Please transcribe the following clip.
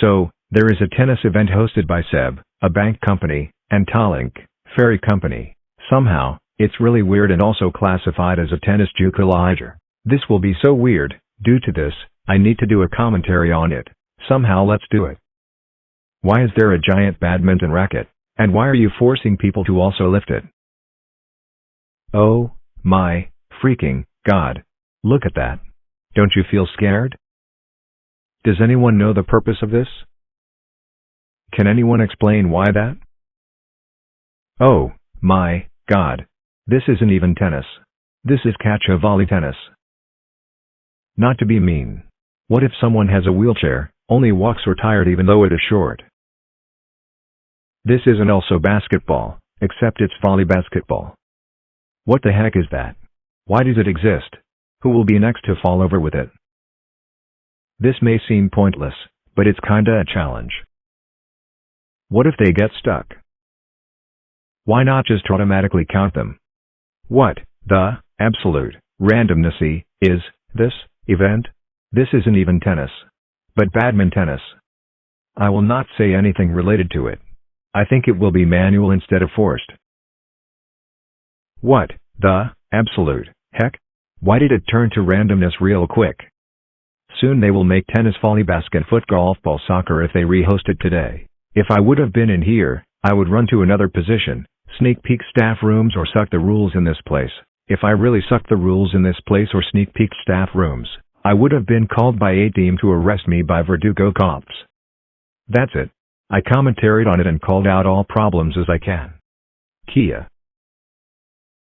So, there is a tennis event hosted by SEB, a bank company, and Tallink, ferry company. Somehow, it's really weird and also classified as a tennis juke This will be so weird, due to this, I need to do a commentary on it. Somehow let's do it. Why is there a giant badminton racket? And why are you forcing people to also lift it? Oh, my, freaking, god. Look at that. Don't you feel scared? Does anyone know the purpose of this? Can anyone explain why that? Oh, my, god. This isn't even tennis. This is catch a volley tennis. Not to be mean. What if someone has a wheelchair, only walks or tired even though it is short? This isn't also basketball, except it's volley basketball. What the heck is that? Why does it exist? Who will be next to fall over with it? This may seem pointless, but it's kinda a challenge. What if they get stuck? Why not just automatically count them? What, the, absolute, randomnessy, is, this, event? This isn't even tennis. But badminton tennis. I will not say anything related to it. I think it will be manual instead of forced. What, the, absolute, heck? Why did it turn to randomness real quick? Soon they will make tennis volley basket foot golf ball soccer if they rehost it today. If I would have been in here, I would run to another position, sneak peek staff rooms or suck the rules in this place. If I really sucked the rules in this place or sneak peek staff rooms, I would have been called by a team to arrest me by Verdugo cops. That's it. I commentaried on it and called out all problems as I can. Kia.